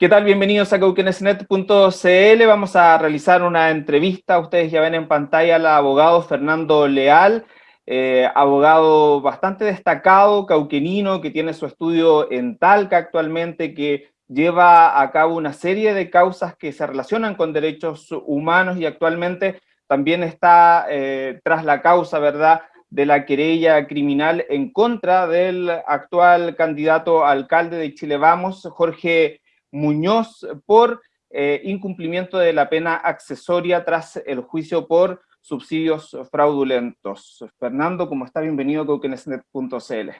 ¿Qué tal? Bienvenidos a cauquenesnet.cl. Vamos a realizar una entrevista. Ustedes ya ven en pantalla al abogado Fernando Leal, eh, abogado bastante destacado, cauquenino, que tiene su estudio en Talca actualmente, que lleva a cabo una serie de causas que se relacionan con derechos humanos y actualmente también está eh, tras la causa, ¿verdad?, de la querella criminal en contra del actual candidato alcalde de Chile Vamos, Jorge Muñoz por eh, incumplimiento de la pena accesoria tras el juicio por subsidios fraudulentos. Fernando, ¿cómo está? Bienvenido a coquenesnet.cl.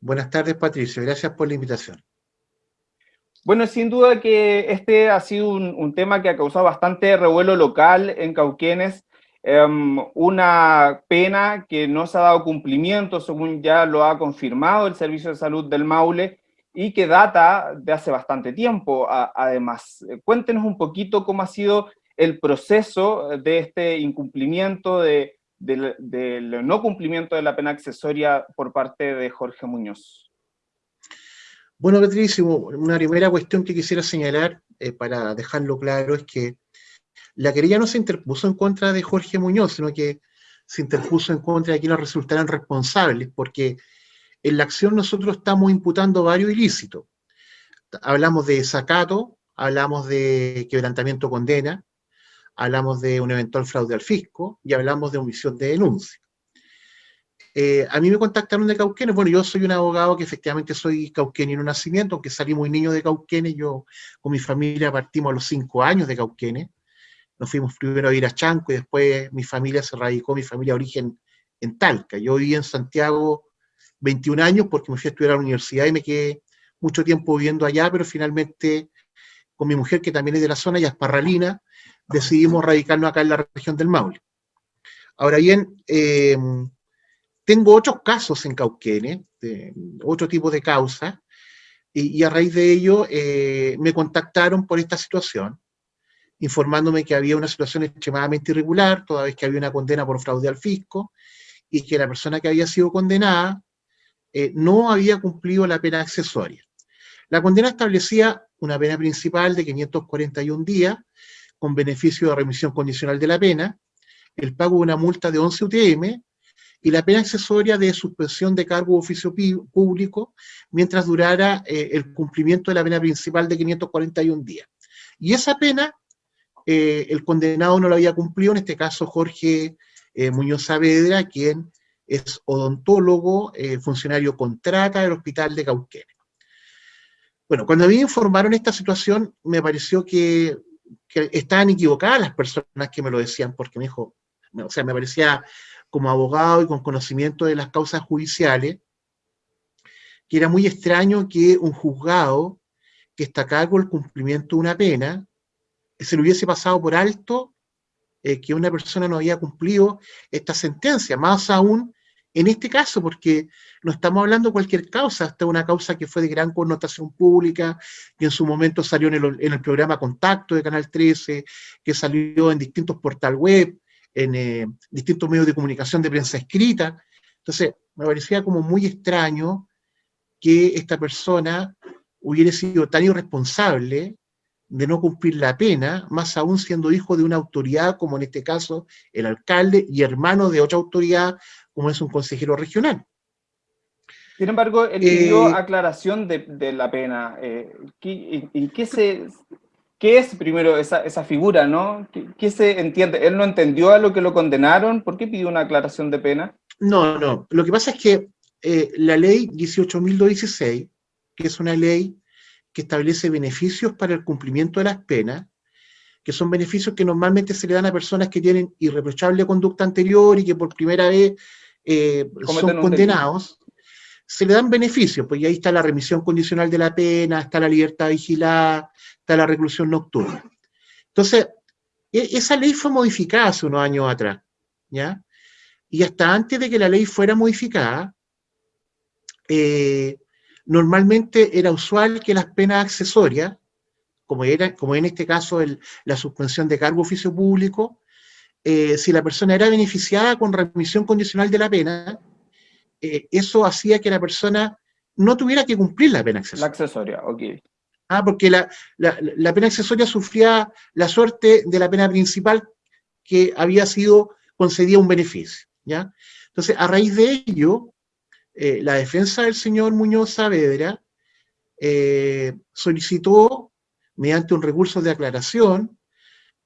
Buenas tardes, Patricio. Gracias por la invitación. Bueno, sin duda que este ha sido un, tema que ha causado bastante revuelo local en Cauquenes, em, una pena que no se ha dado cumplimiento, según ya lo ha confirmado el Servicio de Salud del Maule, y que data de hace bastante tiempo, además. Eh, cuéntenos un poquito cómo ha sido el proceso de este incumplimiento, de, del no cumplimiento de la pena accesoria por parte de Jorge Muñoz. Bueno, Patricio, una primera cuestión que quisiera señalar, eh, para dejarlo claro, es que la querella no se interpuso en contra de Jorge Muñoz, sino que se interpuso en contra de quienes resultaran responsables, porque en la acción nosotros estamos imputando varios ilícitos. Hablamos de sacato, hablamos de quebrantamiento condena, hablamos de un eventual fraude al fisco y hablamos de omisión de denuncia. Eh, a mí me contactaron de Cauquenes, bueno, yo soy un abogado que efectivamente soy cauquenio en nacimiento, aunque salí muy niño de Cauquenes, yo con mi familia partimos a los cinco años de Cauquenes, nos fuimos primero a ir a Chanco y después mi familia se radicó, mi familia de origen en Talca. Yo viví en Santiago 21 años porque me fui a estudiar a la universidad y me quedé mucho tiempo viviendo allá, pero finalmente con mi mujer, que también es de la zona, ya es parralina, decidimos radicarnos acá en la región del Maule. Ahora bien, eh, tengo otros casos en Cauquenes, de otro tipo de causas, y, a raíz de ello eh, me contactaron por esta situación, informándome que había una situación extremadamente irregular, toda vez que había una condena por fraude al fisco, y que la persona que había sido condenada eh, no había cumplido la pena accesoria. La condena establecía una pena principal de 541 días, con beneficio de remisión condicional de la pena, el pago de una multa de 11 UTM, y la pena accesoria de suspensión de cargo de oficio público mientras durara eh, el cumplimiento de la pena principal de 541 días. Y esa pena, eh, el condenado no la había cumplido, en este caso Jorge Muñoz Saavedra, quien es odontólogo, eh, funcionario contrata del hospital de Cauquenes. Bueno, cuando a mí me informaron esta situación, me pareció que, estaban equivocadas las personas que me lo decían, porque me dijo, o sea, me parecía como abogado y con conocimiento de las causas judiciales, que era muy extraño que un juzgado que está a cargo del cumplimiento de una pena, se le hubiese pasado por alto eh, que una persona no había cumplido esta sentencia, más aún en este caso, porque no estamos hablando de cualquier causa, es una causa que fue de gran connotación pública, que en su momento salió en el, programa Contacto de Canal 13, que salió en distintos portal web, en eh, distintos medios de comunicación de prensa escrita. Entonces, me parecía como muy extraño que esta persona hubiera sido tan irresponsable de no cumplir la pena, más aún siendo hijo de una autoridad, como en este caso el alcalde, y hermano de otra autoridad, como es un consejero regional. Sin embargo, él pidió eh, aclaración de, la pena. Eh, ¿Y qué, se, qué es primero esa, figura, no? ¿Qué, se entiende? ¿Él no entendió a lo que lo condenaron? ¿Por qué pidió una aclaración de pena? No, no. Lo que pasa es que eh, la ley 18.216, que es una ley que establece beneficios para el cumplimiento de las penas, que son beneficios que normalmente se le dan a personas que tienen irreprochable conducta anterior y que por primera vez eh, son condenados, se le dan beneficios, pues ahí está la remisión condicional de la pena, está la libertad vigilada, está la reclusión nocturna. Entonces, e, esa ley fue modificada hace unos años atrás, ¿ya? Y hasta antes de que la ley fuera modificada, eh, normalmente era usual que las penas accesorias, como, era, como en este caso la suspensión de cargo oficio público, eh, si la persona era beneficiada con remisión condicional de la pena, eh, eso hacía que la persona no tuviera que cumplir la pena accesoria. La accesoria, ok. Ah, porque la, la, pena accesoria sufría la suerte de la pena principal que había sido concedida un beneficio, ¿ya? Entonces, a raíz de ello, eh, la defensa del señor Muñoz Saavedra eh, solicitó, mediante un recurso de aclaración,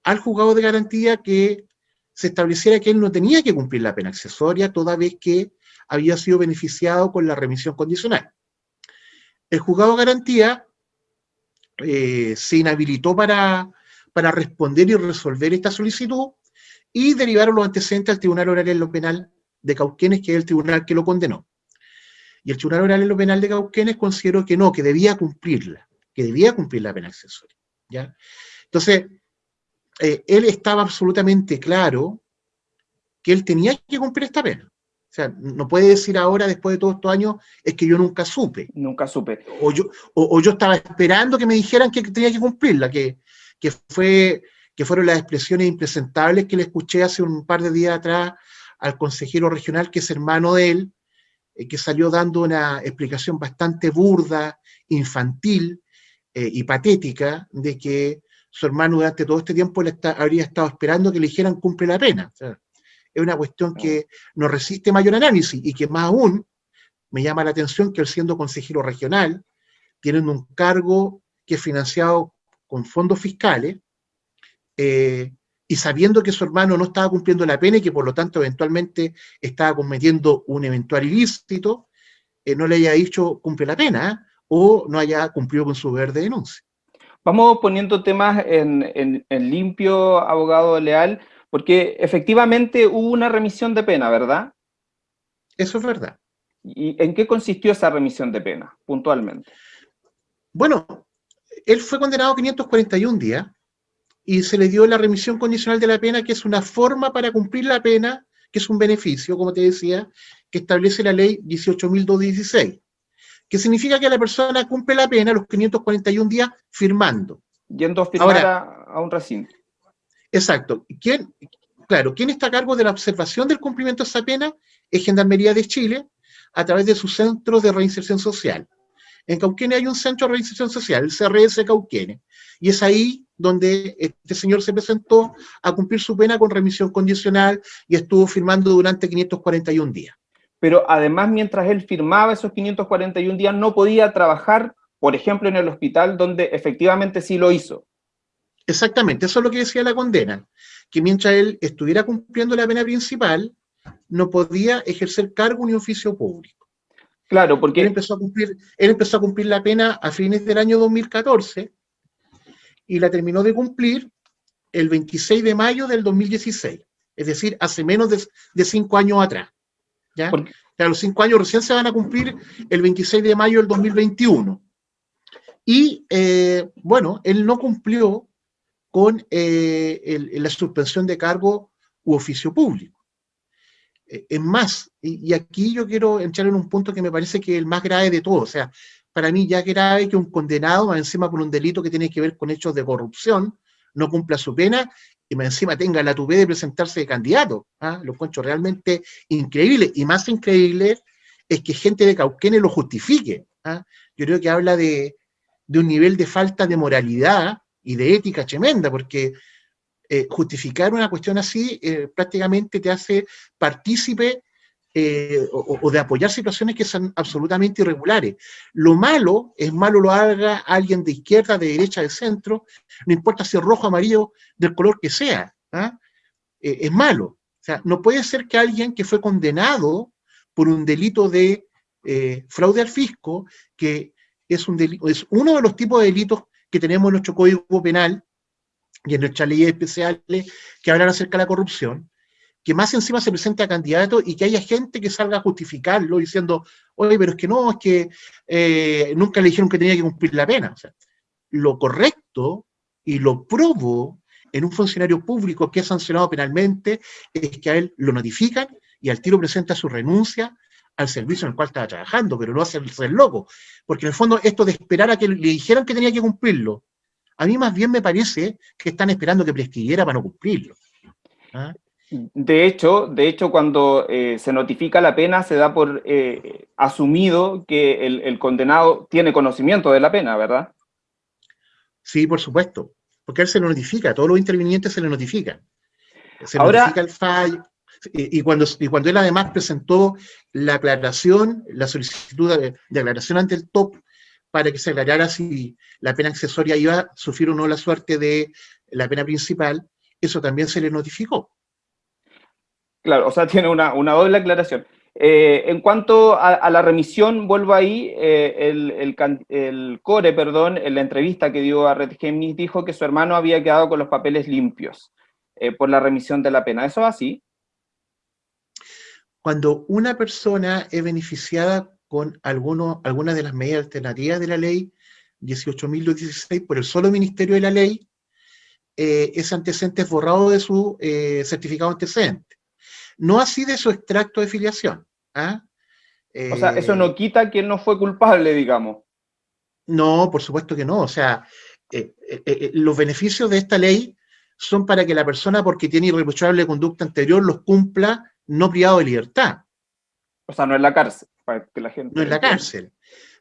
al juzgado de garantía que se estableciera que él no tenía que cumplir la pena accesoria, toda vez que había sido beneficiado con la remisión condicional. El juzgado garantía eh, se inhabilitó para, para responder y resolver esta solicitud y derivaron los antecedentes al Tribunal Oral en lo Penal de Cauquenes, que es el tribunal que lo condenó. Y el Tribunal Oral en lo Penal de Cauquenes consideró que no, que debía cumplirla, que debía cumplir la pena accesoria. ¿ya? Entonces, eh, él estaba absolutamente claro que él tenía que cumplir esta pena. O sea, no puede decir ahora, después de todos estos años, es que yo nunca supe. Nunca supe. O yo, o, yo estaba esperando que me dijeran que tenía que cumplirla, que, que, fue, que fueron las expresiones impresentables que le escuché hace un par de días atrás al consejero regional, que es hermano de él, eh, que salió dando una explicación bastante burda, infantil eh, y patética de que su hermano durante todo este tiempo le habría estado esperando que le dijeran cumple la pena. es una cuestión que no resiste mayor análisis y que más aún me llama la atención que él siendo consejero regional, teniendo un cargo que es financiado con fondos fiscales, eh, y sabiendo que su hermano no estaba cumpliendo la pena y que por lo tanto eventualmente estaba cometiendo un eventual ilícito, eh, no le haya dicho cumple la pena ¿eh? o no haya cumplido con su deber de denuncia. Vamos poniendo temas en, limpio, abogado leal, porque efectivamente hubo una remisión de pena, ¿verdad? Eso es verdad. ¿Y en qué consistió esa remisión de pena, puntualmente? Bueno, él fue condenado a 541 días y se le dio la remisión condicional de la pena, que es una forma para cumplir la pena, que es un beneficio, como te decía, que establece la ley 18.216 que significa que la persona cumple la pena los 541 días firmando. Yendo a firmar a, un recinto. Exacto. ¿Quién, claro, ¿quién está a cargo de la observación del cumplimiento de esa pena? Es Gendarmería de Chile, a través de sus centros de reinserción social. En Cauquene hay un centro de reinserción social, el CRS Cauquene, y es ahí donde este señor se presentó a cumplir su pena con remisión condicional y estuvo firmando durante 541 días pero además mientras él firmaba esos 541 días no podía trabajar, por ejemplo, en el hospital donde efectivamente sí lo hizo. Exactamente, eso es lo que decía la condena, que mientras él estuviera cumpliendo la pena principal, no podía ejercer cargo ni oficio público. Claro, porque... Él empezó, a cumplir, él empezó a cumplir la pena a fines del año 2014 y la terminó de cumplir el 26 de mayo del 2016, es decir, hace menos de, de cinco años atrás. ¿Ya? los cinco años recién se van a cumplir el 26 de mayo del 2021. Y, eh, bueno, él no cumplió con eh, la suspensión de cargo u oficio público. Eh, es más, y, aquí yo quiero entrar en un punto que me parece que es el más grave de todo. O sea, para mí ya grave que un condenado, más encima por un delito que tiene que ver con hechos de corrupción, no cumpla su pena y encima tenga la tuve de presentarse de candidato. ¿ah? Lo realmente increíble. Y más increíble es que gente de Cauquene lo justifique. ¿ah? Yo creo que habla de, un nivel de falta de moralidad y de ética tremenda, porque eh, justificar una cuestión así eh, prácticamente te hace partícipe eh, o, de apoyar situaciones que son absolutamente irregulares. Lo malo, es malo lo haga alguien de izquierda, de derecha, de centro, no importa si es rojo, amarillo, del color que sea, ¿ah? eh, es malo. O sea, no puede ser que alguien que fue condenado por un delito de eh, fraude al fisco, que es, un delito, es uno de los tipos de delitos que tenemos en nuestro Código Penal y en nuestras leyes especiales que hablan acerca de la corrupción, que más encima se presente a candidato y que haya gente que salga a justificarlo diciendo, oye, pero es que no, es que eh, nunca le dijeron que tenía que cumplir la pena. lo correcto y lo probo en un funcionario público que es sancionado penalmente es que a él lo notifican y al tiro presenta su renuncia al servicio en el cual estaba trabajando, pero no hacerse el loco. Porque en el fondo esto de esperar a que le dijeran que tenía que cumplirlo, a mí más bien me parece que están esperando que prescribiera para no cumplirlo. ¿Ah? De hecho, de hecho cuando eh, se notifica la pena se da por eh, asumido que el, condenado tiene conocimiento de la pena, ¿verdad? Sí, por supuesto, porque él se lo notifica, a todos los intervinientes se le notifica. Se Ahora, notifica el fallo, y, cuando, y cuando él además presentó la aclaración, la solicitud de, aclaración ante el TOP, para que se aclarara si la pena accesoria iba a sufrir o no la suerte de la pena principal, eso también se le notificó. Claro, o sea, tiene una, doble aclaración. Eh, en cuanto a, la remisión, vuelvo ahí, eh, el, Core, perdón, en la entrevista que dio a Red Gemini, dijo que su hermano había quedado con los papeles limpios eh, por la remisión de la pena. ¿Eso es así? Cuando una persona es beneficiada con alguno, algunas de las medidas alternativas de la ley 18.016 por el solo Ministerio de la Ley, ese antecedente es borrado de su certificado antecedente. No así de su extracto de filiación. ¿ah? o sea, eso no eh, quita que él no fue culpable, digamos. No, por supuesto que no. O sea, eh, eh, los beneficios de esta ley son para que la persona, porque tiene irreprochable conducta anterior, los cumpla no privado de libertad. O sea, no en la cárcel, para que la gente... No en la cárcel.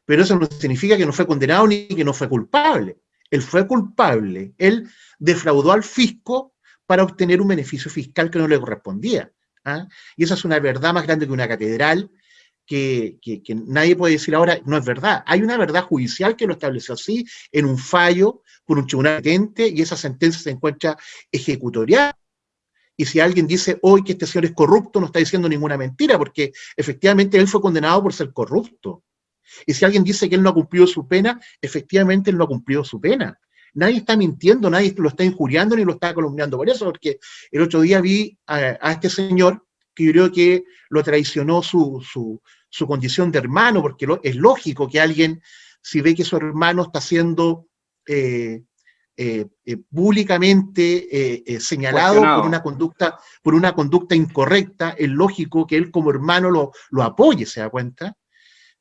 Pero eso no significa que no fue condenado ni que no fue culpable. Él fue culpable. Él defraudó al fisco para obtener un beneficio fiscal que no le correspondía. ¿Ah? Y esa es una verdad más grande que una catedral, que, nadie puede decir ahora, no es verdad. Hay una verdad judicial que lo estableció así, en un fallo, por un tribunal patente, y esa sentencia se encuentra ejecutorial. Y si alguien dice hoy que este señor es corrupto, no está diciendo ninguna mentira, porque efectivamente él fue condenado por ser corrupto. Y si alguien dice que él no ha cumplido su pena, efectivamente él no ha cumplido su pena. Nadie está mintiendo, nadie lo está injuriando ni lo está columniando por eso, porque el otro día vi a, este señor que yo creo que lo traicionó su, condición de hermano, porque es lógico que alguien, si ve que su hermano está siendo eh, eh, eh, públicamente señalado por una, conducta, por una conducta incorrecta, es lógico que él como hermano lo, lo apoye, ¿se da cuenta?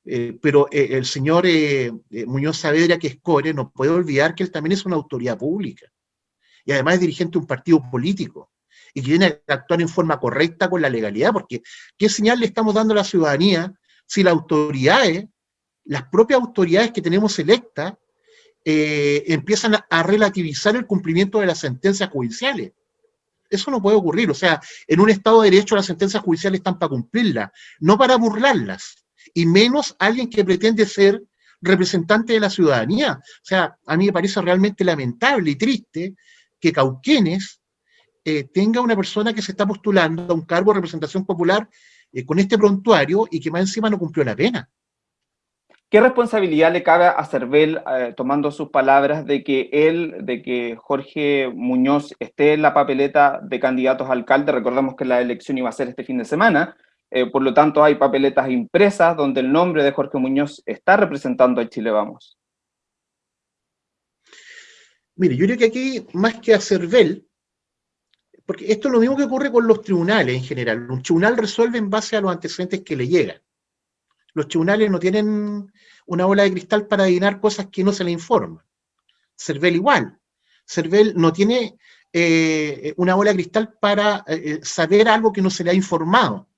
Eh, pero eh, el señor eh, Muñoz Saavedra, que es core, no puede olvidar que él también es una autoridad pública. Y además es dirigente de un partido político. Y que tiene que actuar en forma correcta con la legalidad, porque ¿qué señal le estamos dando a la ciudadanía si las autoridades, las propias autoridades que tenemos electas, empiezan a, relativizar el cumplimiento de las sentencias judiciales? Eso no puede ocurrir. O sea, en un Estado de Derecho las sentencias judiciales están para cumplirlas, no para burlarlas y menos alguien que pretende ser representante de la ciudadanía. O sea, a mí me parece realmente lamentable y triste que Cauquenes eh, tenga una persona que se está postulando a un cargo de representación popular eh, con este prontuario y que más encima no cumplió la pena. ¿Qué responsabilidad le cabe a Cervel, eh, tomando sus palabras, de que él, de que Jorge Muñoz esté en la papeleta de candidatos a alcalde? Recordemos que la elección iba a ser este fin de semana, eh, por lo tanto, hay papeletas impresas donde el nombre de Jorge Muñoz está representando a Chile Vamos. Mire, yo creo que aquí, más que a CERVEL, porque esto es lo mismo que ocurre con los tribunales en general. Un tribunal resuelve en base a los antecedentes que le llegan. Los tribunales no tienen una bola de cristal para adivinar cosas que no se le informan. CERVEL igual. CERVEL no tiene eh, una bola de cristal para eh, saber algo que no se le ha informado.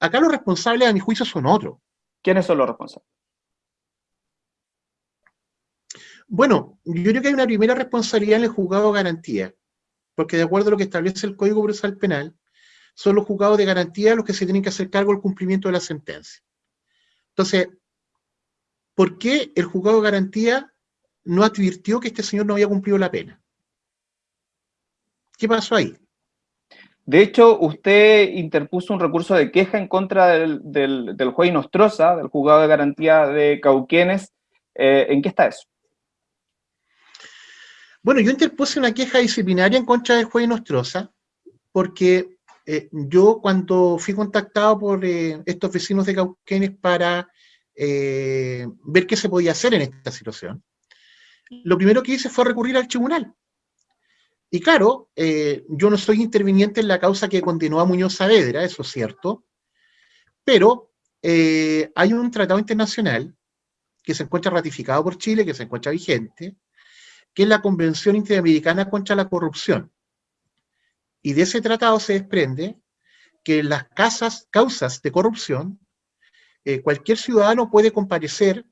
Acá los responsables, a mi juicio, son otros. ¿Quiénes son los responsables? Bueno, yo creo que hay una primera responsabilidad en el juzgado de garantía, porque de acuerdo a lo que establece el Código Procesal Penal, son los juzgados de garantía los que se tienen que hacer cargo del cumplimiento de la sentencia. Entonces, ¿por qué el juzgado de garantía no advirtió que este señor no había cumplido la pena? ¿Qué pasó ahí? De hecho, usted interpuso un recurso de queja en contra del, del, juez Nostroza, del juzgado de garantía de Cauquenes. Eh, ¿En qué está eso? Bueno, yo interpuse una queja disciplinaria en contra del juez Nostroza, porque eh, yo cuando fui contactado por eh, estos vecinos de Cauquenes para ver qué se podía hacer en esta situación, lo primero que hice fue recurrir al tribunal. Y claro, eh, yo no soy interviniente en la causa que condenó a Muñoz Saavedra, eso es cierto, pero eh, hay un tratado internacional que se encuentra ratificado por Chile, que se encuentra vigente, que es la Convención Interamericana contra la Corrupción. Y de ese tratado se desprende que en las causas de corrupción, eh, cualquier ciudadano puede comparecer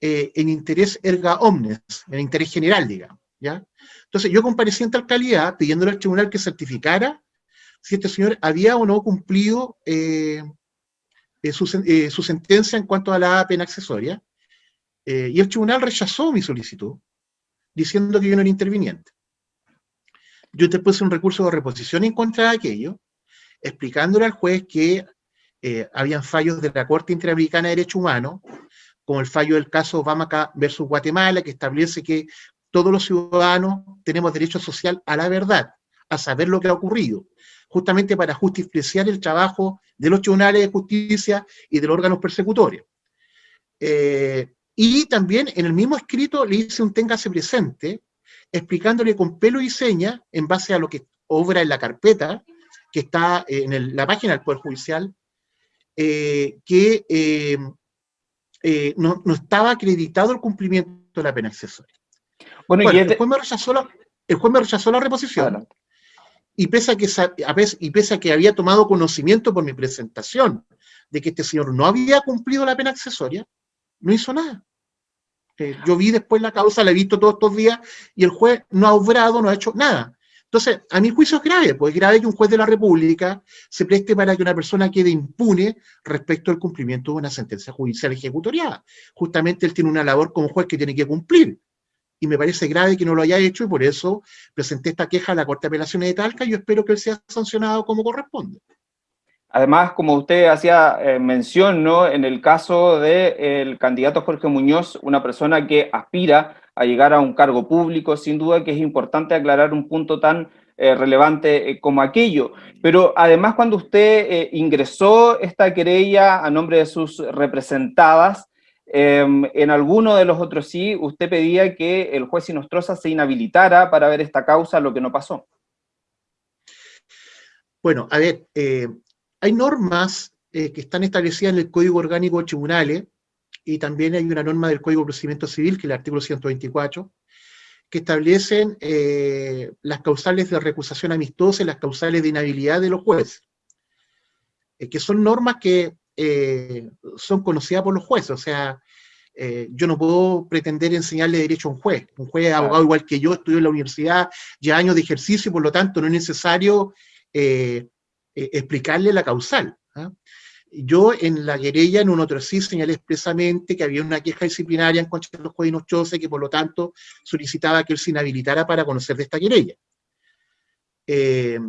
en interés erga omnes, en interés general, digamos. Entonces yo comparecí en tal calidad pidiéndole al tribunal que certificara si este señor había o no cumplido eh, eh, su, su, sentencia en cuanto a la pena accesoria, y el tribunal rechazó mi solicitud, diciendo que yo no era interviniente. Yo te puse un recurso de reposición en contra de aquello, explicándole al juez que eh, habían fallos de la Corte Interamericana de Derechos Humanos, como el fallo del caso Obama versus Guatemala, que establece que todos los ciudadanos tenemos derecho social a la verdad, a saber lo que ha ocurrido, justamente para justiciar el trabajo de los tribunales de justicia y de los órganos persecutorios. Eh, y también en el mismo escrito le hice un téngase presente, explicándole con pelo y seña, en base a lo que obra en la carpeta, que está en la página del Poder Judicial, eh, que eh, eh, no, estaba acreditado el cumplimiento de la pena accesoria. Bueno, y el, juez me rechazó la, el juez me rechazó la reposición, y, pese a que, y pese a que había tomado conocimiento por mi presentación de que este señor no había cumplido la pena accesoria, no hizo nada. yo vi después la causa, la he visto todos estos días, y el juez no ha obrado, no ha hecho nada. Entonces, a mi juicio es grave, pues es grave que un juez de la República se preste para que una persona quede impune respecto al cumplimiento de una sentencia judicial ejecutoriada. Justamente él tiene una labor como juez que tiene que cumplir. Y me parece grave que no lo haya hecho y por eso presenté esta queja a la Corte de Apelaciones de Talca y yo espero que él sea sancionado como corresponde. Además, como usted hacía eh, mención, ¿no? en el caso del candidato Jorge Muñoz, una persona que aspira a llegar a un cargo público, sin duda que es importante aclarar un punto tan eh, relevante eh, como aquello. Pero además cuando usted ingresó esta querella a nombre de sus representadas, em, en alguno de los otros sí, usted pedía que el juez Sinostroza se inhabilitara para ver esta causa, lo que no pasó. Bueno, a ver, hay normas que están establecidas en el Código Orgánico de Tribunales y también hay una norma del Código de Procedimiento Civil, que es el artículo 124, que establecen eh, las causales de recusación amistosa y las causales de inhabilidad de los jueces, eh, que son normas que eh, son conocidas por los jueces, o sea, yo no puedo pretender enseñarle derecho a un juez, un juez abogado igual que yo, estudió en la universidad, ya años de ejercicio, y por lo tanto no es necesario explicarle la causal. ¿ah? Yo en la querella, en un otro sí, señalé expresamente que había una queja disciplinaria en contra de los jueces Chose, que por lo tanto solicitaba que él se inhabilitara para conocer de esta querella. Eh,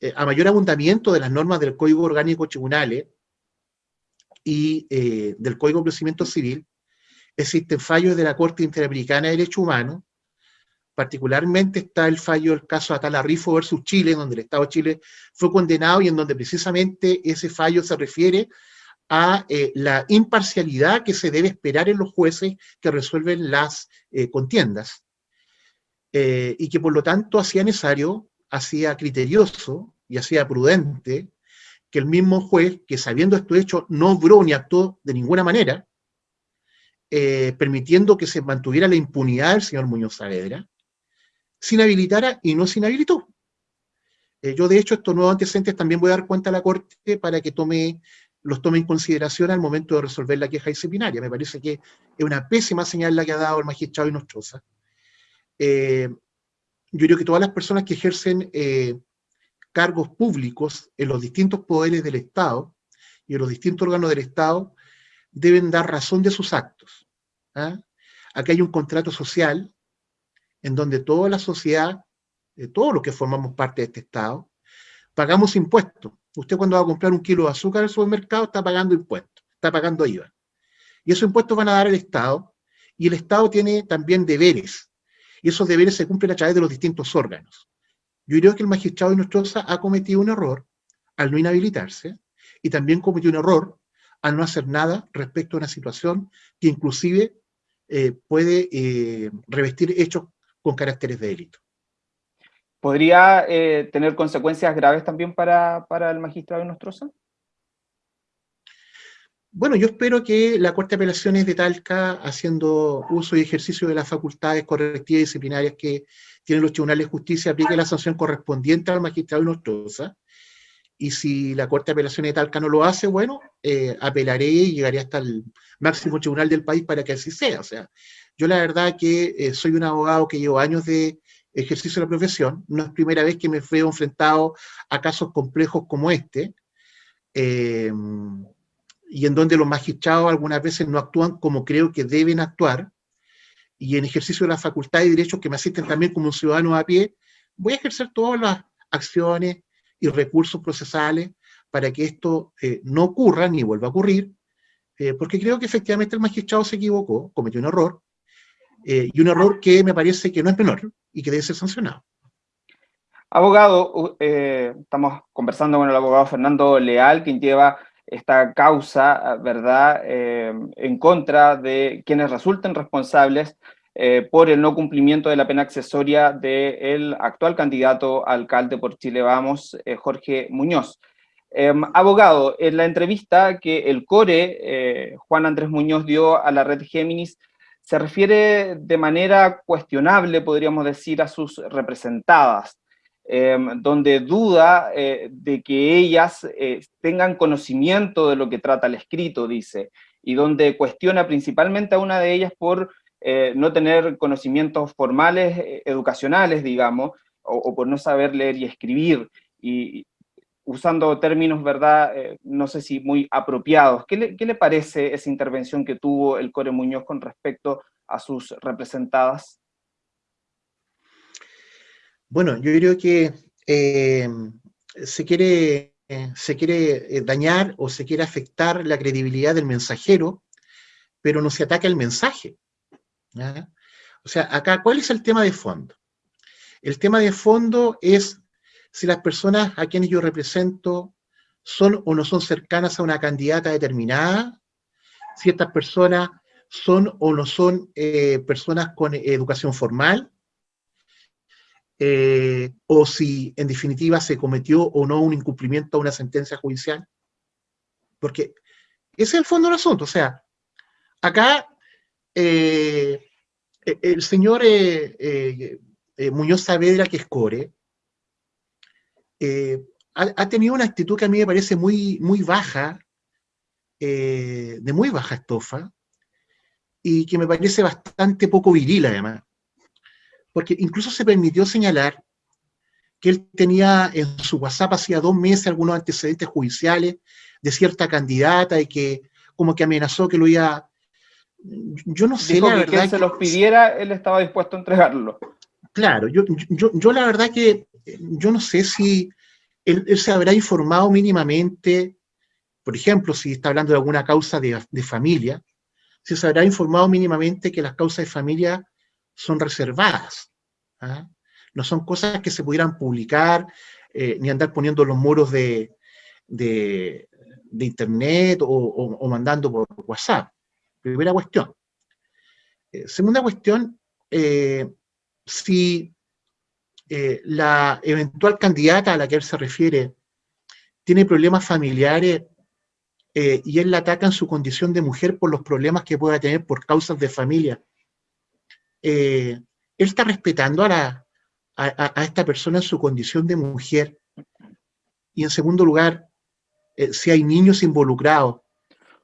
eh, a, mayor abundamiento de las normas del Código Orgánico Tribunales y eh, del Código de Procedimiento Civil, existen fallos de la Corte Interamericana de Derechos Humanos Particularmente está el fallo del caso Atala Rifo versus Chile, donde el Estado de Chile fue condenado y en donde precisamente ese fallo se refiere a eh, la imparcialidad que se debe esperar en los jueces que resuelven las eh, contiendas. Eh, y que por lo tanto hacía necesario, hacía criterioso y hacía prudente que el mismo juez, que sabiendo esto hecho, no obró ni actuó de ninguna manera, permitiendo que se mantuviera la impunidad del señor Muñoz Saavedra, se inhabilitara y no se inhabilitó. Eh, yo, de hecho, estos nuevos antecedentes también voy a dar cuenta a la Corte para que tome, los tome en consideración al momento de resolver la queja disciplinaria. Me parece que es una pésima señal la que ha dado el magistrado Inostroza. Eh, yo creo que todas las personas que ejercen eh, cargos públicos en los distintos poderes del Estado y en los distintos órganos del Estado deben dar razón de sus actos. ¿ah? Aquí hay un contrato social en donde toda la sociedad, eh, todos los que formamos parte de este Estado, pagamos impuestos. Usted cuando va a comprar un kilo de azúcar al supermercado está pagando impuestos, está pagando IVA. Y esos impuestos van a dar el Estado, y el Estado tiene también deberes, y esos deberes se cumplen a través de los distintos órganos. Yo creo que el magistrado de Nostroza ha cometido un error al no inhabilitarse, y también cometió un error al no hacer nada respecto a una situación que inclusive eh, puede eh, revestir hechos con caracteres de delito. ¿Podría eh, tener consecuencias graves también para, el magistrado Nostroza? Bueno, yo espero que la Corte de Apelaciones de Talca, haciendo uso y ejercicio de las facultades correctivas y disciplinarias que tienen los tribunales de justicia, aplique la sanción correspondiente al magistrado Nostroza y si la Corte de Apelaciones de Talca no lo hace, bueno, eh, apelaré y llegaré hasta el máximo tribunal del país para que así sea. O sea, yo la verdad que eh, soy un abogado que llevo años de ejercicio de la profesión, no es primera vez que me veo enfrentado a casos complejos como este, eh, y en donde los magistrados algunas veces no actúan como creo que deben actuar, y en ejercicio de la facultad de derechos que me asisten también como un ciudadano a pie, voy a ejercer todas las acciones y recursos procesales para que esto eh, no ocurra ni vuelva a ocurrir, eh, porque creo que efectivamente el magistrado se equivocó, cometió un error, eh, y un error que me parece que no es menor y que debe ser sancionado. Abogado, estamos conversando con el abogado Fernando Leal, quien lleva esta causa, ¿verdad?, en contra de quienes resulten responsables eh, por el no cumplimiento de la pena accesoria del actual candidato a alcalde por Chile Vamos, eh, Jorge Muñoz. Em, abogado, en la entrevista que el CORE, eh, Juan Andrés Muñoz, dio a la red Géminis, se refiere de manera cuestionable, podríamos decir, a sus representadas, em, donde duda de que ellas tengan conocimiento de lo que trata el escrito, dice, y donde cuestiona principalmente a una de ellas por eh, no tener conocimientos formales, eh, educacionales, digamos, o, por no saber leer y escribir, y, usando términos, ¿verdad?, eh, no sé si muy apropiados. ¿Qué le, parece esa intervención que tuvo el Core Muñoz con respecto a sus representadas? Bueno, yo creo que se quiere, se quiere dañar o se quiere afectar la credibilidad del mensajero, pero no se ataca el mensaje. O sea, acá, ¿cuál es el tema de fondo? El tema de fondo es si las personas a quienes yo represento son o no son cercanas a una candidata determinada, si estas personas son o no son eh, personas con educación formal, eh, o si en definitiva se cometió o no un incumplimiento a una sentencia judicial. Porque ese es el fondo del asunto. O sea, acá eh, eh, el señor eh, Muñoz Saavedra, que es core, ha, tenido una actitud que a mí me parece muy, muy baja, de muy baja estofa, y que me parece bastante poco viril además. Porque incluso se permitió señalar que él tenía en su WhatsApp hacía dos meses algunos antecedentes judiciales de cierta candidata y que como que amenazó que lo iba yo no sé la verdad. Que se los pidiera, él estaba dispuesto a entregarlo. Claro, yo, yo, la verdad que yo no sé si él, se habrá informado mínimamente, por ejemplo, si está hablando de alguna causa de, familia, si se habrá informado mínimamente que las causas de familia son reservadas. ¿ah? No son cosas que se pudieran publicar, eh, ni andar poniendo los muros de, de, internet o mandando por WhatsApp. Primera cuestión. Eh, segunda cuestión, eh, si la eventual candidata a la que él se refiere tiene problemas familiares y él la ataca en su condición de mujer por los problemas que pueda tener por causas de familia, él está respetando a, esta persona en su condición de mujer. Y en segundo lugar, si hay niños involucrados,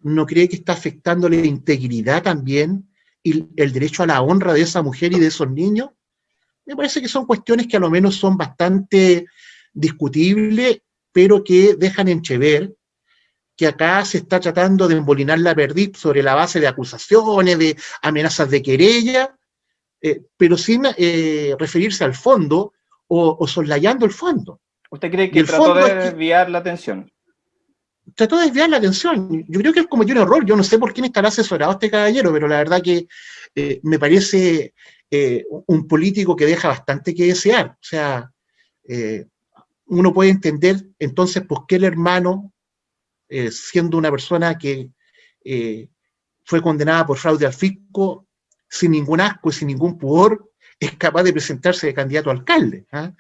¿no cree que está afectando la integridad también y el derecho a la honra de esa mujer y de esos niños? Me parece que son cuestiones que a lo menos son bastante discutibles, pero que dejan entrever que acá se está tratando de embolinar la perdiz sobre la base de acusaciones, de amenazas de querella, eh, pero sin eh, referirse al fondo o, o, soslayando el fondo. ¿Usted cree que trató de desviar la atención? trató de desviar la atención. Yo creo que él cometió un error. Yo no sé por quién estará asesorado este caballero, pero la verdad que eh, me parece un político que deja bastante que desear. O sea, uno puede entender entonces por qué el hermano, siendo una persona que fue condenada por fraude al fisco, sin ningún asco y sin ningún pudor, es capaz de presentarse de candidato a alcalde. ¿ah?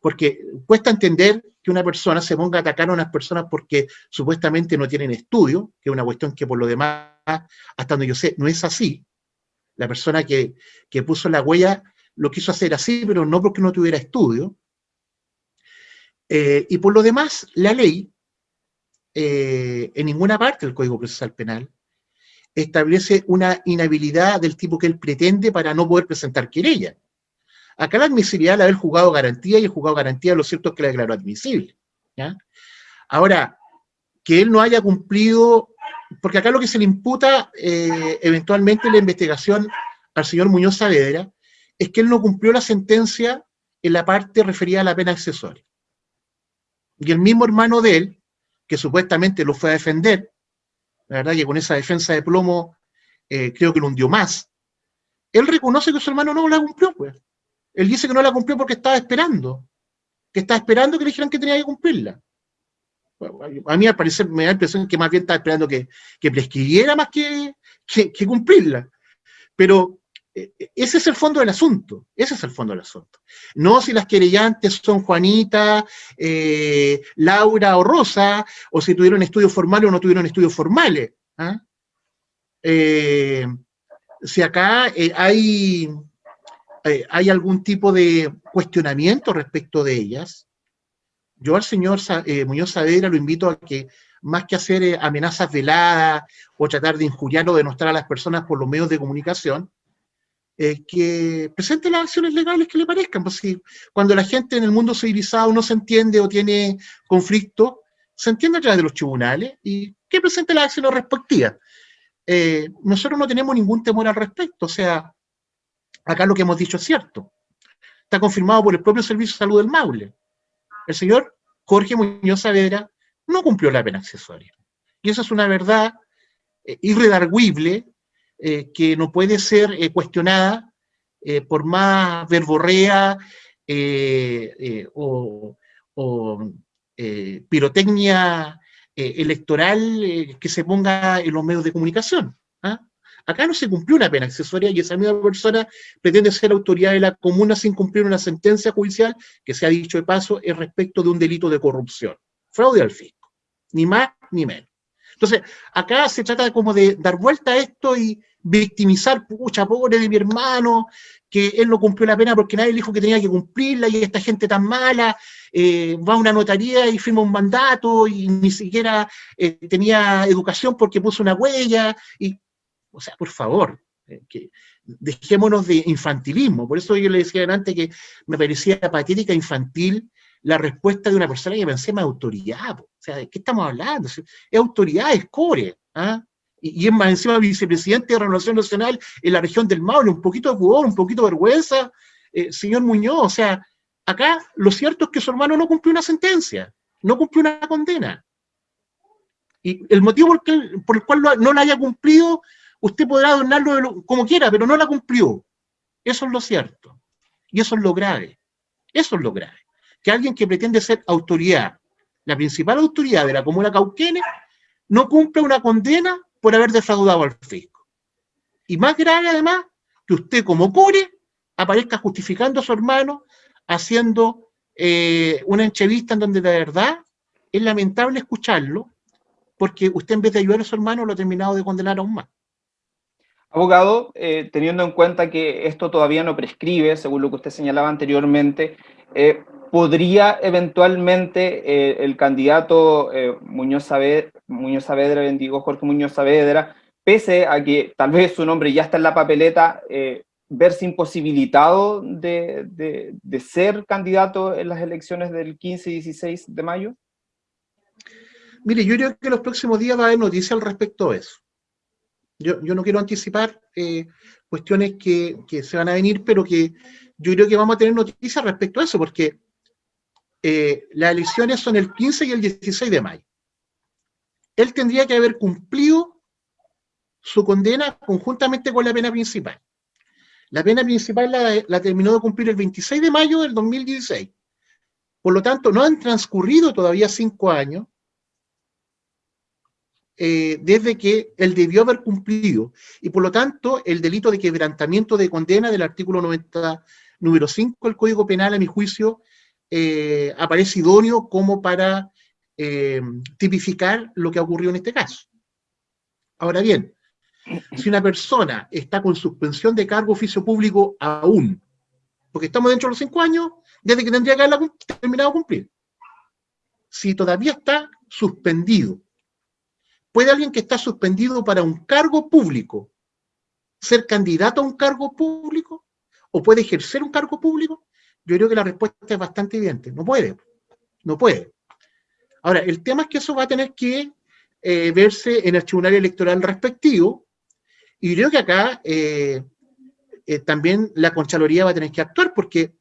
Porque cuesta entender que una persona se ponga a atacar a unas personas porque supuestamente no tienen estudio, que es una cuestión que por lo demás, hasta donde yo sé, no es así. La persona que, puso la huella lo quiso hacer así, pero no porque no tuviera estudio. Eh, y por lo demás, la ley, eh, en ninguna parte del Código Procesal Penal, establece una inhabilidad del tipo que él pretende para no poder presentar querella. Acá la admisibilidad de haber jugado garantía y el jugado garantía, lo cierto es que la declaró admisible. Ahora, que él no haya cumplido, porque acá lo que se le imputa eh, eventualmente en la investigación al señor Muñoz Saavedra, es que él no cumplió la sentencia en la parte referida a la pena accesoria. Y el mismo hermano de él, que supuestamente lo fue a defender, la verdad que con esa defensa de plomo eh, creo que lo hundió más, él reconoce que su hermano no la cumplió, pues. Él dice que no la cumplió porque estaba esperando, que estaba esperando que le dijeran que tenía que cumplirla. a mí al parecer me da la impresión que más bien estaba esperando que, prescribiera más que, que cumplirla. Pero ese es el fondo del asunto, ese es el fondo del asunto. No si las querellantes son Juanita, eh, Laura o Rosa, o si tuvieron estudios formales o no tuvieron estudios formales. ¿ah? Eh, si acá hay, hay algún tipo de cuestionamiento respecto de ellas, yo al señor Muñoz Saavedra lo invito a que más que hacer amenazas veladas o tratar de injuriar o denostar a las personas por los medios de comunicación, que presente las acciones legales que le parezcan. Pues cuando la gente en el mundo civilizado no se entiende o tiene conflicto, se entiende a través de los tribunales y que presente las acciones respectivas. Eh, nosotros no tenemos ningún temor al respecto, o sea, acá lo que hemos dicho es cierto. Está confirmado por el propio Servicio de Salud del Maule. El señor Jorge Muñoz Saavedra no cumplió la pena accesoria. Y eso es una verdad eh, irredarguible eh, que no puede ser eh, cuestionada eh, por más verborrea o, pirotecnia electoral que se ponga en los medios de comunicación. ¿ah? Acá no se cumplió una pena accesoria y esa misma persona pretende ser autoridad de la comuna sin cumplir una sentencia judicial que se ha dicho de paso es respecto de un delito de corrupción. Fraude al fisco. Ni más ni menos. Entonces, acá se trata como de dar vuelta a esto y victimizar, pucha, pobre de mi hermano, que él no cumplió la pena porque nadie le dijo que tenía que cumplirla y esta gente tan mala eh, va a una notaría y firma un mandato y ni siquiera eh, tenía educación porque puso una huella. Y, o sea, por favor, eh, que dejémonos de infantilismo. Por eso yo le decía antes que me parecía patética, infantil, la respuesta de una persona que pensé más autoridad. O sea, ¿de qué estamos hablando? Es autoridad, es core. ¿ah? Y, es más encima vicepresidente de Renovación Nacional en la región del Maule, un poquito de pudor, un poquito de vergüenza, eh, señor Muñoz. O sea, acá lo cierto es que su hermano no cumplió una sentencia, no cumplió una condena. Y el motivo por por el cual no la haya cumplido, usted podrá adornarlo como quiera, pero no la cumplió. Eso es lo cierto. Y eso es lo grave. Eso es lo grave que alguien que pretende ser autoridad, la principal autoridad de la comuna Cauquenes, no cumple una condena por haber defraudado al fisco. Y más grave además, que usted como core aparezca justificando a su hermano, haciendo eh, una entrevista en donde de verdad es lamentable escucharlo, porque usted en vez de ayudar a su hermano lo ha terminado de condenar aún más. Abogado, eh, teniendo en cuenta que esto todavía no prescribe, según lo que usted señalaba anteriormente, eh, podría eventualmente eh, el candidato eh, Muñoz, Saavedra, Muñoz Saavedra, bendigo Jorge Muñoz Saavedra, pese a que tal vez su nombre ya está en la papeleta, eh, verse imposibilitado de, ser candidato en las elecciones del 15 y 16 de mayo? Mire, yo creo que los próximos días va a haber noticias al respecto de eso. Yo, yo no quiero anticipar cuestiones que, que, se van a venir, pero que yo creo que vamos a tener noticias respecto a eso, porque eh, las elecciones son el 15 y el 16 de mayo. Él tendría que haber cumplido su condena conjuntamente con la pena principal. La pena principal la, terminó de cumplir el 26 de mayo del 2016. Por lo tanto, no han transcurrido todavía cinco años eh, desde que él debió haber cumplido. Y por lo tanto, el delito de quebrantamiento de condena del artículo 90, número 5 del Código Penal, a mi juicio, eh, aparece idóneo como para eh, tipificar lo que ha ocurrido en este caso. Ahora bien, si una persona está con suspensión de cargo oficio público aún, porque estamos dentro de los cinco años, desde que tendría que haberla terminado de cumplir. si todavía está suspendido. ¿Puede alguien que está suspendido para un cargo público ser candidato a un cargo público? ¿O puede ejercer un cargo público? Yo creo que la respuesta es bastante evidente. No puede. No puede. Ahora, el tema es que eso va a tener que eh, verse en el tribunal electoral respectivo. Y creo que acá eh, eh, también la Conchaloría va a tener que actuar porque...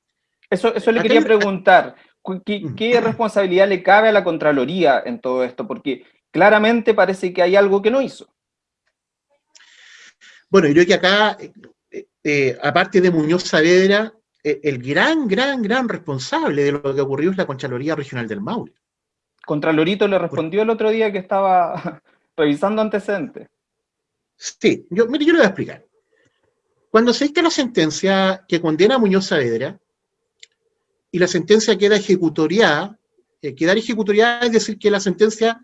Eso, eso le quería preguntar. ¿Qué, responsabilidad le cabe a la Contraloría en todo esto? Porque claramente parece que hay algo que no hizo. Bueno, yo creo que acá, aparte de Muñoz Saavedra, el gran, gran, gran responsable de lo que ocurrió es la Contraloría Regional del Maule. Contralorito le respondió el otro día que estaba revisando antecedentes. Sí, yo, mire, yo le voy a explicar. Cuando se dicta la sentencia que condena a Muñoz Saavedra, y la sentencia queda ejecutoriada, eh, quedar ejecutoriada es decir que la sentencia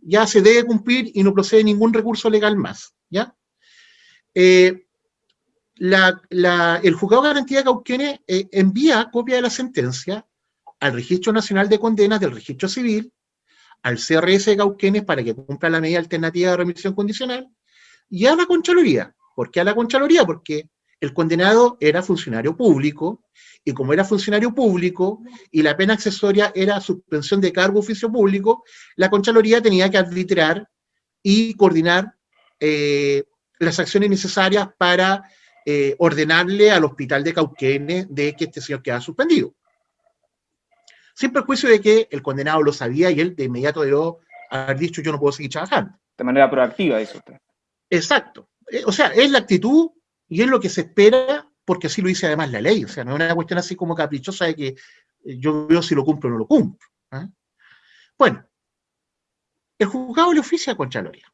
ya se debe cumplir y no procede ningún recurso legal más, ¿ya? Eh, el juzgado de garantía de Cauquenes eh, envía copia de la sentencia al Registro Nacional de Condenas del Registro Civil al CRS de Cauquenes para que cumpla la medida alternativa de remisión condicional y a la Conchaloría. ¿Por qué a la Conchaloría? Porque el condenado era funcionario público y como era funcionario público y la pena accesoria era suspensión de cargo oficio público, la Conchaloría tenía que arbitrar y coordinar eh, las acciones necesarias para eh, ordenarle al hospital de Cauquenes de que este señor queda suspendido sin perjuicio de que el condenado lo sabía y él de inmediato debió haber dicho yo no puedo seguir trabajando. De manera proactiva, dice usted. Exacto. Eh, o sea, es la actitud y es lo que se espera porque así lo dice además la ley. O sea, no es una cuestión así como caprichosa de que eh, yo veo si lo cumplo o no lo cumplo. Bueno, el juzgado le oficia a Contraloría.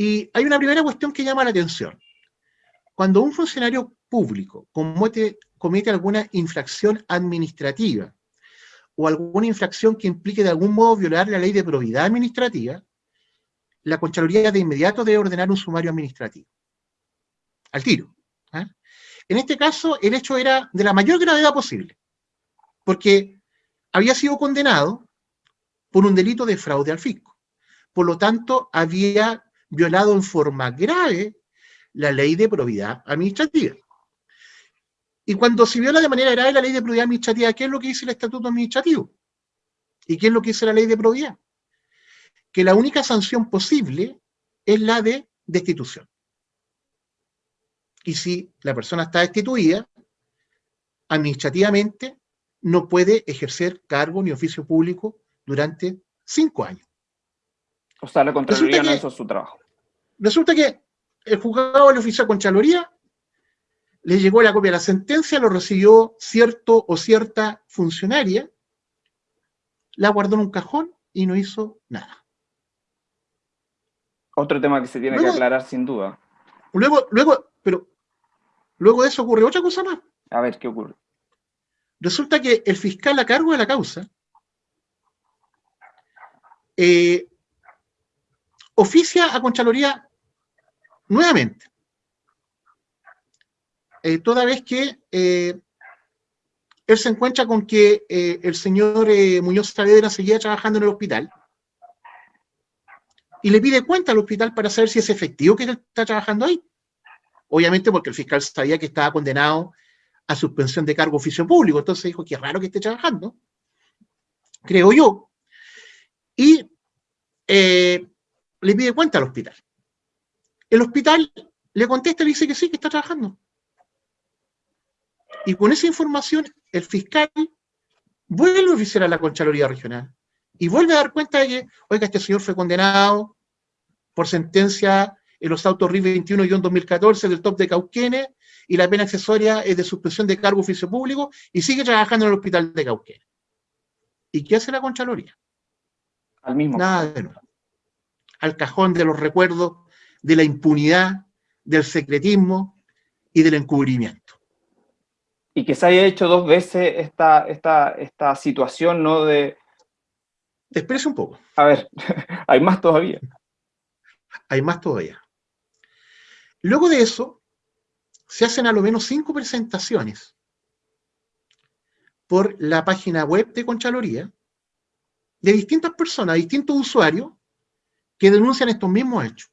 Y hay una primera cuestión que llama la atención. Cuando un funcionario público comete, alguna infracción administrativa o alguna infracción que implique de algún modo violar la ley de probidad administrativa, la Contraloría de inmediato debe ordenar un sumario administrativo. Al tiro. ¿ah? En este caso, el hecho era de la mayor gravedad posible, porque había sido condenado por un delito de fraude al fisco. Por lo tanto, había violado en forma grave la ley de probidad administrativa. Y cuando se viola de manera grave la ley de probidad administrativa, ¿qué es lo que dice el estatuto administrativo? ¿Y qué es lo que dice la ley de probidad? Que la única sanción posible es la de destitución. Y si la persona está destituida, administrativamente no puede ejercer cargo ni oficio público durante cinco años. O sea, la Contraloría no hizo su trabajo. Resulta que el juzgado le ofició a Contraloría le llegó la copia de la sentencia, lo recibió cierto o cierta funcionaria, la guardó en un cajón y no hizo nada. Otro tema que se tiene que aclarar sin duda. Luego, luego, pero luego de eso ocurre otra cosa más. A ver, ¿qué ocurre? Resulta que el fiscal a cargo de la causa eh, oficia a Conchaloría nuevamente. Eh, toda vez que eh, él se encuentra con que eh, el señor Muñoz Saavedra seguía trabajando en el hospital y le pide cuenta al hospital para saber si es efectivo que él está trabajando ahí. Obviamente porque el fiscal sabía que estaba condenado a suspensión de cargo oficio público, entonces dijo que es raro que esté trabajando, creo yo, y le pide cuenta al hospital. El hospital le contesta y le dice que sí, que está trabajando. Y con esa información, el fiscal vuelve a oficiar a la Contraloría Regional y vuelve a dar cuenta de que, oiga, este señor fue condenado por sentencia en los autos RIF 21-2014 del top de Cauquenes y la pena accesoria es de suspensión de cargo oficio público y sigue trabajando en el hospital de Cauquenes. ¿Y qué hace la Contraloría? Al mismo. Nada de nuevo. Al cajón de los recuerdos de la impunidad, del secretismo y del encubrimiento y que se haya hecho dos veces esta, esta, esta situación, ¿no? De... Expresa un poco. A ver, hay más todavía. Hay más todavía. Luego de eso, se hacen a lo menos cinco presentaciones por la página web de Conchaloría, de distintas personas, distintos usuarios, que denuncian estos mismos hechos.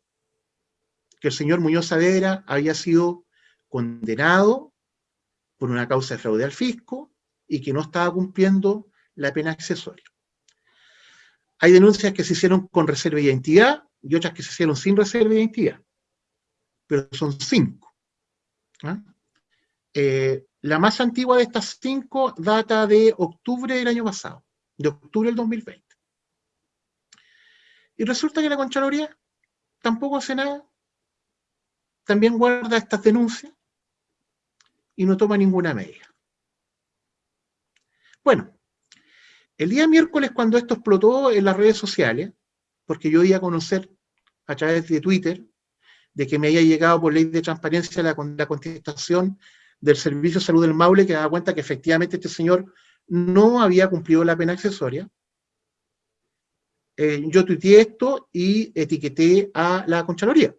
Que el señor Muñoz Saavedra había sido condenado por una causa de fraude al fisco y que no estaba cumpliendo la pena accesoria. Hay denuncias que se hicieron con reserva de identidad y otras que se hicieron sin reserva de identidad. Pero son cinco. ¿ah? Eh, la más antigua de estas cinco data de octubre del año pasado, de octubre del 2020. Y resulta que la Contraloría tampoco hace nada, también guarda estas denuncias y no toma ninguna medida. Bueno, el día miércoles cuando esto explotó en las redes sociales, porque yo iba a conocer a través de Twitter de que me haya llegado por ley de transparencia la, la contestación del Servicio de Salud del Maule que daba cuenta que efectivamente este señor no había cumplido la pena accesoria. Eh, yo tuiteé esto y etiqueté a la Conchaloría.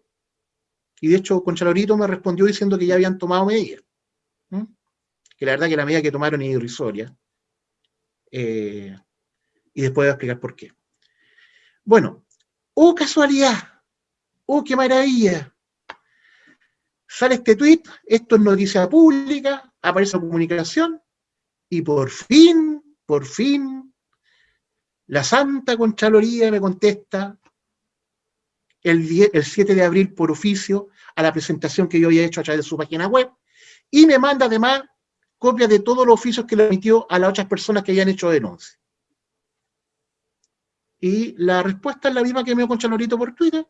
Y de hecho, Conchalorito me respondió diciendo que ya habían tomado medidas. Que la verdad que la medida que tomaron es irrisoria. Eh, y después voy a explicar por qué. Bueno, ¡oh casualidad! ¡oh qué maravilla! Sale este tweet, esto es noticia pública, aparece en comunicación, y por fin, por fin, la Santa Contraloría me contesta el, el 7 de abril por oficio a la presentación que yo había hecho a través de su página web, y me manda además copia de todos los oficios que le emitió a las otras personas que hayan hecho denuncia. Y la respuesta es la misma que me dio Conchalorito por Twitter,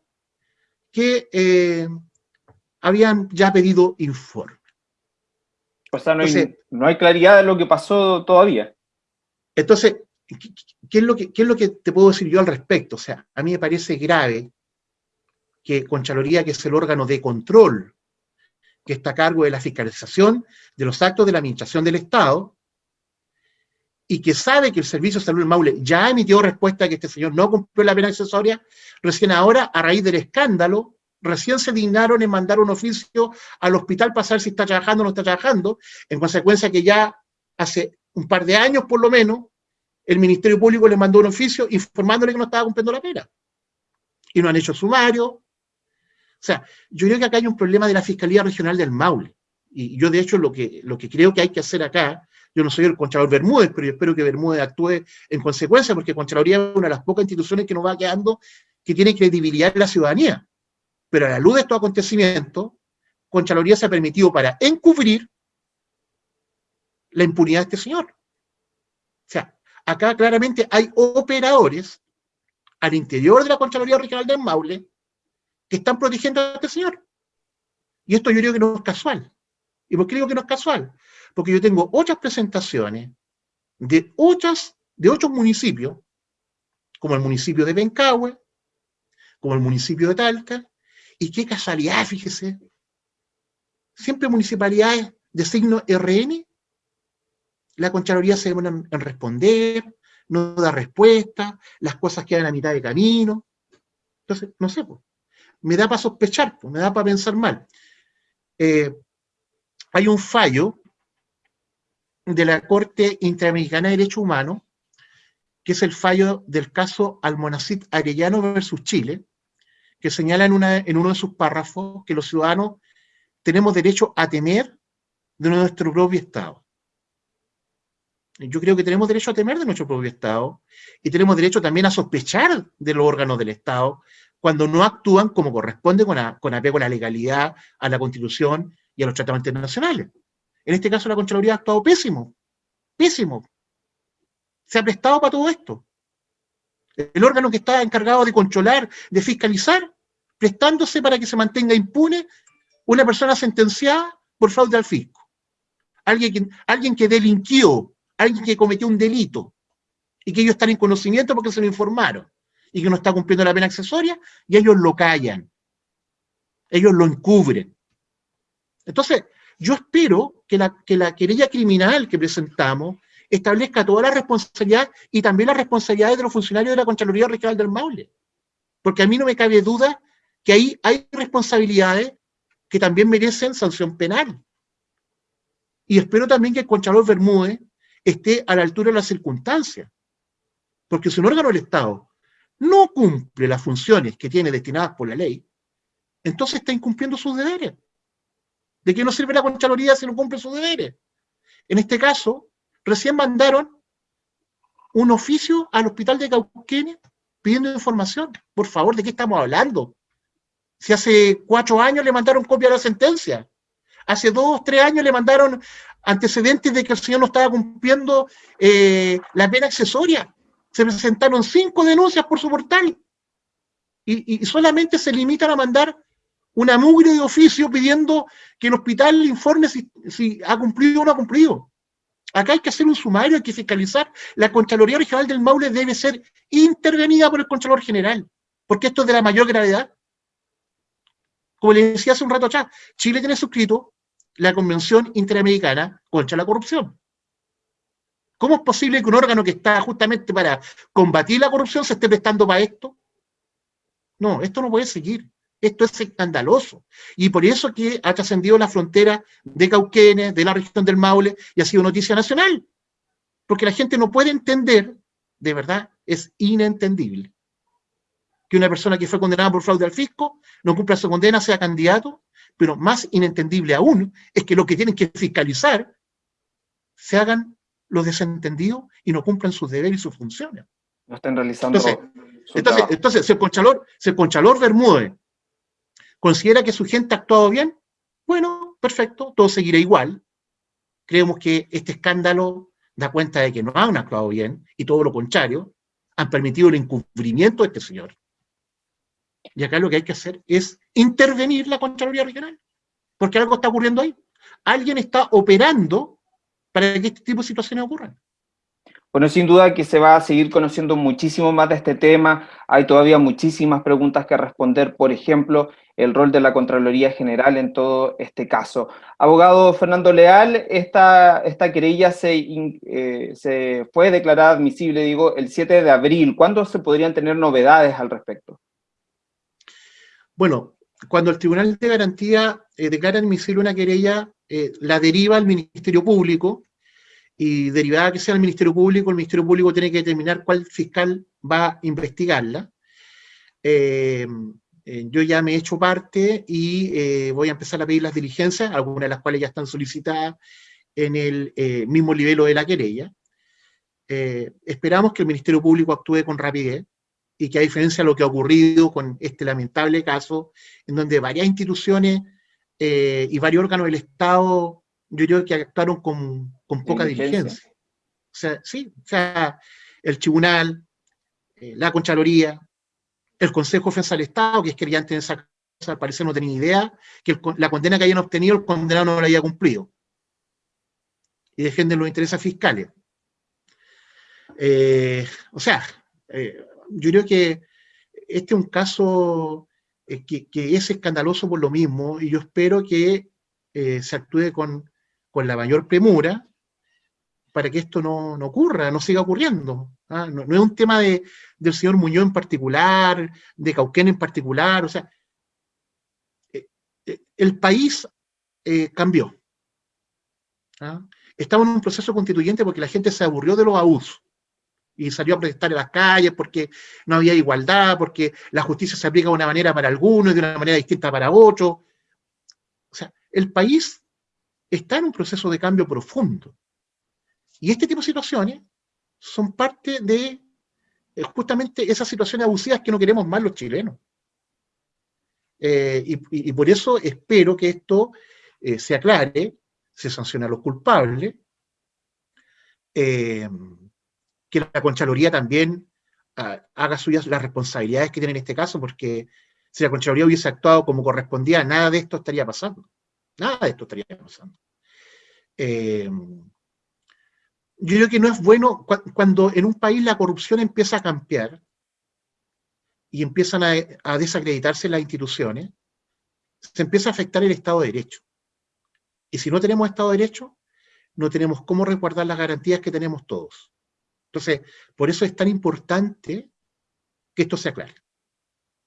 que eh, habían ya pedido informe. O sea, no hay, claridad de lo que pasó todavía. Entonces, ¿qué es, lo que, ¿qué es lo que te puedo decir yo al respecto? O sea, a mí me parece grave que Conchaloría, que es el órgano de control que está a cargo de la fiscalización de los actos de la administración del Estado, y que sabe que el Servicio de Salud del Maule ya emitió respuesta que este señor no cumplió la pena accesoria, recién ahora, a raíz del escándalo, recién se dignaron en mandar un oficio al hospital para saber si está trabajando o no está trabajando, en consecuencia que ya hace un par de años por lo menos, el Ministerio Público le mandó un oficio informándole que no estaba cumpliendo la pena. Y no han hecho sumario. O sea, yo creo que acá hay un problema de la Fiscalía Regional del Maule. Y yo de hecho lo que, lo que creo que hay que hacer acá, yo no soy el Contralor Bermúdez, pero yo espero que Bermúdez actúe en consecuencia, porque Contraloría es una de las pocas instituciones que nos va quedando que tiene credibilidad en la ciudadanía. Pero a la luz de estos acontecimientos, Conchaloría se ha permitido para encubrir la impunidad de este señor. Acá claramente hay operadores al interior de la Conchaloría Regional del Maule que están protegiendo a este señor. Y esto yo creo que no es casual. ¿Y por qué digo que no es casual? Porque yo tengo otras presentaciones de, otras, de otros municipios, como el municipio de Bencahue, como el municipio de Talca, y qué casualidad, fíjese. Siempre municipalidades de signo RN, la Contraloría se demora en responder, no da respuesta, las cosas quedan a mitad de camino. Entonces, no sé, me da para sospechar, me da para pensar mal. Eh, hay un fallo de la Corte Interamericana de Derechos Humanos, que es el fallo del caso Almonacid Arellano versus Chile, que señala en, una, en uno de sus párrafos que los ciudadanos tenemos derecho a temer de nuestro propio Estado. Yo creo que tenemos derecho a temer de nuestro propio Estado y tenemos derecho también a sospechar de los órganos del Estado cuando no actúan como corresponde con, con apego a la legalidad, a la Constitución y a los tratados internacionales. En este caso la Contraloría ha actuado pésimo, pésimo. Se ha prestado para todo esto el órgano que está encargado de controlar, de fiscalizar, prestándose para que se mantenga impune una persona sentenciada por fraude al fisco. Alguien que, alguien que delinquió, alguien que cometió un delito, y que ellos están en conocimiento porque se lo informaron, y que no está cumpliendo la pena accesoria, y ellos lo callan. Ellos lo encubren. Entonces, yo espero que la, que la querella criminal que presentamos establezca toda la responsabilidad y también las responsabilidades de los funcionarios de la Contraloría Regional del Maule. Porque a mí no me cabe duda que ahí hay responsabilidades que también merecen sanción penal. Y espero también que el Contralor Bermúdez esté a la altura de las circunstancias. Porque si un órgano del Estado no cumple las funciones que tiene destinadas por la ley, entonces está incumpliendo sus deberes. ¿De qué no sirve la Contraloría si no cumple sus deberes? En este caso, recién mandaron un oficio al hospital de Cauquenes pidiendo información. Por favor, ¿de qué estamos hablando? Si hace cuatro años le mandaron copia de la sentencia. Hace dos, tres años le mandaron antecedentes de que el señor no estaba cumpliendo eh, la pena accesoria. Se presentaron cinco denuncias por su portal. Y, solamente se limitan a mandar una mugre de oficio pidiendo que el hospital informe si, si ha cumplido o no ha cumplido. Acá hay que hacer un sumario, hay que fiscalizar. La Contraloría Regional del Maule debe ser intervenida por el Contralor General, porque esto es de la mayor gravedad. Como le decía hace un rato atrás, Chile tiene suscrito la Convención Interamericana contra la Corrupción. ¿Cómo es posible que un órgano que está justamente para combatir la corrupción se esté prestando para esto? No, esto no puede seguir. Esto es escandaloso. Y por eso que ha trascendido la frontera de Cauquenes, de la región del Maule, y ha sido noticia nacional. Porque la gente no puede entender, de verdad, es inentendible. Que una persona que fue condenada por fraude al fisco no cumpla su condena, sea candidato, pero más inentendible aún es que lo que tienen que fiscalizar se hagan los desentendidos y no cumplan sus deberes y sus funciones. No estén realizando. Entonces, entonces, si el Conchalor, si el Conchalor Bermúdez ¿Considera que su gente ha actuado bien? Bueno, perfecto, todo seguirá igual. Creemos que este escándalo da cuenta de que no han actuado bien, y todo lo contrario, han permitido el encubrimiento de este señor. Y acá lo que hay que hacer es intervenir la Contraloría Regional, porque algo está ocurriendo ahí. Alguien está operando para que este tipo de situaciones ocurran. Bueno, sin duda que se va a seguir conociendo muchísimo más de este tema. Hay todavía muchísimas preguntas que responder, por ejemplo, el rol de la Contraloría General en todo este caso. Abogado Fernando Leal, esta, querella se, eh, se fue declarada admisible, digo, el 7 de abril. ¿Cuándo se podrían tener novedades al respecto? Bueno, cuando el Tribunal de Garantía eh, declara admisible una querella, eh, la deriva al Ministerio Público, y derivada que sea el Ministerio Público, el Ministerio Público tiene que determinar cuál fiscal va a investigarla. Eh, yo ya me he hecho parte y voy a empezar a pedir las diligencias, algunas de las cuales ya están solicitadas en el mismo nivel de la querella. esperamos que el Ministerio Público actúe con rapidez y que a diferencia de lo que ha ocurrido con este lamentable caso, en donde varias instituciones y varios órganos del Estado yo creo que actuaron con, poca diligencia. O sea, sí, o sea, el tribunal, eh, la Contraloría, el Consejo de Defensa del Estado, que es antes de esa cosa, al parecer no tenía idea, que la condena que hayan obtenido, el condenado no la haya cumplido. Y defienden los intereses fiscales. Eh, o sea, eh, yo creo que este es un caso que, que, es escandaloso por lo mismo, y yo espero que se actúe con, con la mayor premura para que esto no, ocurra, no siga ocurriendo. ¿ah? No, es un tema de, del señor Muñoz en particular, de Cauquén en particular, o sea, eh, eh, el país eh, cambió. ¿ah? Estamos en un proceso constituyente porque la gente se aburrió de los abusos y salió a protestar en las calles porque no había igualdad, porque la justicia se aplica de una manera para algunos y de una manera distinta para otros. O sea, el país está en un proceso de cambio profundo. Y este tipo de situaciones son parte de eh, justamente esas situaciones abusivas que no queremos más los chilenos. Eh, y, por eso espero que esto eh, se aclare, se sancione a los culpables, que la Conchaloría también ah, haga suyas las responsabilidades que tiene en este caso, porque si la Conchaloría hubiese actuado como correspondía, nada de esto estaría pasando. Nada de esto estaría pasando. Eh, yo creo que no es bueno cuando en un país la corrupción empieza a cambiar y empiezan a, desacreditarse las instituciones, se empieza a afectar el Estado de Derecho. Y si no tenemos Estado de Derecho, no tenemos cómo resguardar las garantías que tenemos todos. Entonces, por eso es tan importante que esto se aclare.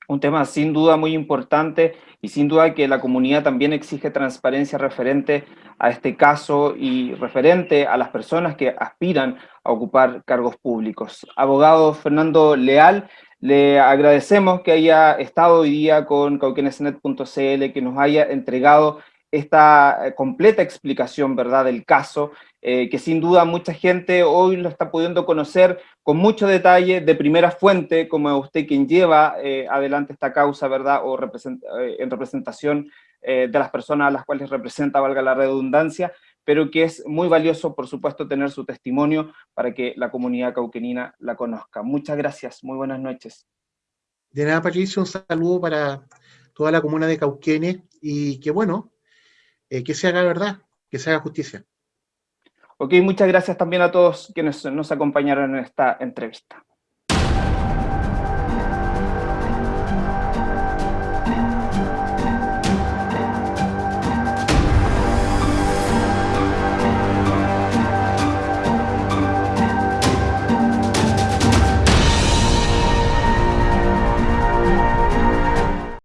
un tema sin duda muy importante y sin duda que la comunidad también exige transparencia referente a este caso y referente a las personas que aspiran a ocupar cargos públicos. Abogado Fernando Leal, le agradecemos que haya estado hoy día con cauquenesnet.cl, que nos haya entregado esta eh, completa explicación ¿verdad? del caso, eh, que sin duda mucha gente hoy lo está pudiendo conocer con mucho detalle, de primera fuente, como usted quien lleva eh, adelante esta causa, ¿verdad? O en representación de las personas a las cuales representa, valga la redundancia, pero que es muy valioso, por supuesto, tener su testimonio para que la comunidad cauquenina la conozca. Muchas gracias, muy buenas noches. De nada, Patricio, un saludo para toda la comuna de Cauquenes y que bueno, eh, que se haga verdad, que se haga justicia. Ok, muchas gracias también a todos quienes nos acompañaron en esta entrevista.